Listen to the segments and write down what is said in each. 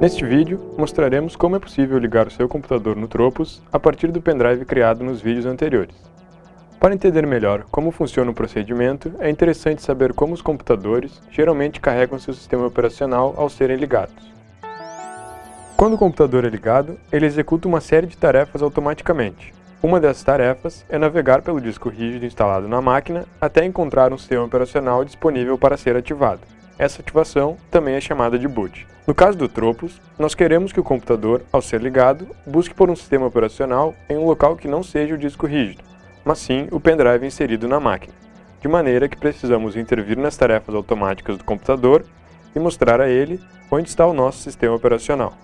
Neste vídeo, mostraremos como é possível ligar o seu computador no Tropos a partir do pendrive criado nos vídeos anteriores. Para entender melhor como funciona o procedimento, é interessante saber como os computadores geralmente carregam seu sistema operacional ao serem ligados. Quando o computador é ligado, ele executa uma série de tarefas automaticamente. Uma dessas tarefas é navegar pelo disco rígido instalado na máquina até encontrar um sistema operacional disponível para ser ativado. Essa ativação também é chamada de boot. No caso do Tropos, nós queremos que o computador, ao ser ligado, busque por um sistema operacional em um local que não seja o disco rígido, mas sim o pendrive inserido na máquina, de maneira que precisamos intervir nas tarefas automáticas do computador e mostrar a ele onde está o nosso sistema operacional.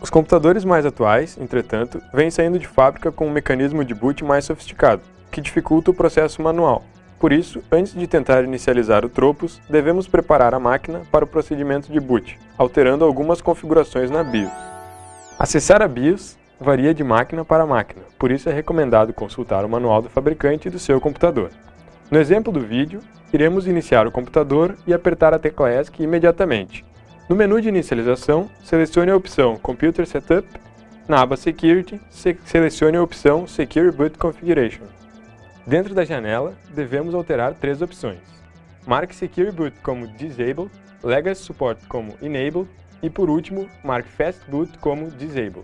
Os computadores mais atuais, entretanto, vêm saindo de fábrica com um mecanismo de boot mais sofisticado, que dificulta o processo manual, por isso, antes de tentar inicializar o Tropos, devemos preparar a máquina para o procedimento de boot, alterando algumas configurações na BIOS. Acessar a BIOS varia de máquina para máquina, por isso é recomendado consultar o manual do fabricante do seu computador. No exemplo do vídeo, iremos iniciar o computador e apertar a tecla ESC imediatamente. No menu de inicialização, selecione a opção Computer Setup, na aba Security, selecione a opção Secure Boot Configuration. Dentro da janela, devemos alterar três opções. Marque Secure Boot como Disable, Legacy Support como Enable e, por último, marque Fast Boot como Disable.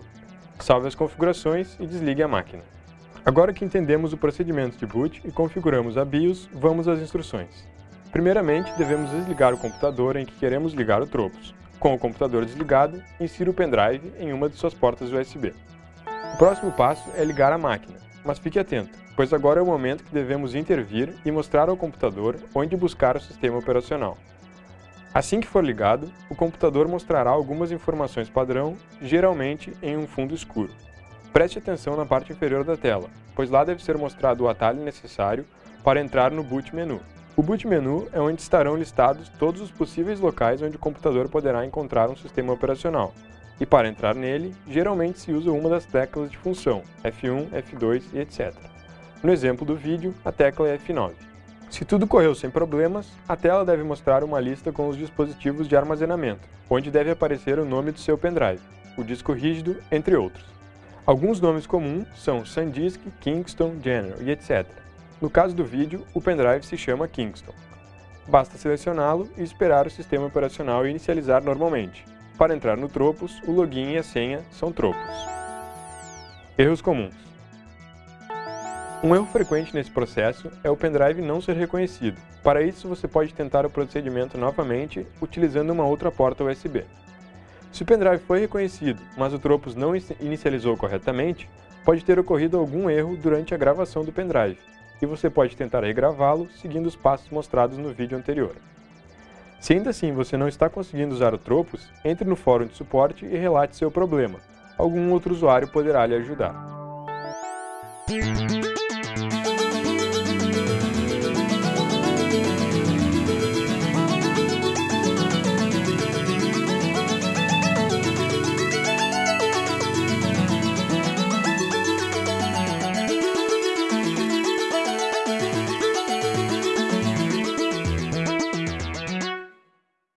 Salve as configurações e desligue a máquina. Agora que entendemos o procedimento de boot e configuramos a BIOS, vamos às instruções. Primeiramente, devemos desligar o computador em que queremos ligar o Tropos. Com o computador desligado, insira o pendrive em uma de suas portas USB. O próximo passo é ligar a máquina, mas fique atento, pois agora é o momento que devemos intervir e mostrar ao computador onde buscar o sistema operacional. Assim que for ligado, o computador mostrará algumas informações padrão, geralmente em um fundo escuro. Preste atenção na parte inferior da tela, pois lá deve ser mostrado o atalho necessário para entrar no boot menu. O boot menu é onde estarão listados todos os possíveis locais onde o computador poderá encontrar um sistema operacional, e para entrar nele, geralmente se usa uma das teclas de função, F1, F2 e etc. No exemplo do vídeo, a tecla é F9. Se tudo correu sem problemas, a tela deve mostrar uma lista com os dispositivos de armazenamento, onde deve aparecer o nome do seu pendrive, o disco rígido, entre outros. Alguns nomes comuns são SanDisk, Kingston, General e etc. No caso do vídeo, o pendrive se chama Kingston. Basta selecioná-lo e esperar o sistema operacional inicializar normalmente, para entrar no Tropos, o login e a senha são Tropos. Erros comuns. Um erro frequente nesse processo é o pendrive não ser reconhecido. Para isso, você pode tentar o procedimento novamente utilizando uma outra porta USB. Se o pendrive foi reconhecido, mas o Tropos não inicializou corretamente, pode ter ocorrido algum erro durante a gravação do pendrive, e você pode tentar regravá-lo seguindo os passos mostrados no vídeo anterior. Se ainda assim você não está conseguindo usar o Tropos, entre no fórum de suporte e relate seu problema. Algum outro usuário poderá lhe ajudar.